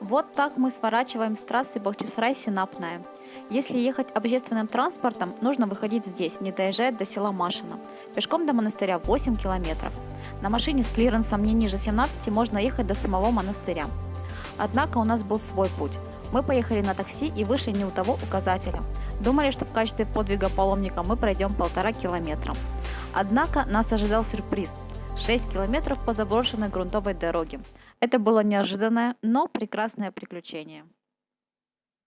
Вот так мы сворачиваем с трассы Бахчисарай-Синапная. Если ехать общественным транспортом, нужно выходить здесь, не доезжая до села Машино. Пешком до монастыря 8 километров. На машине с клиренсом не ниже 17 можно ехать до самого монастыря. Однако у нас был свой путь. Мы поехали на такси и вышли не у того указателя. Думали, что в качестве подвига паломника мы пройдем полтора километра. Однако нас ожидал сюрприз – 6 километров по заброшенной грунтовой дороге. Это было неожиданное, но прекрасное приключение.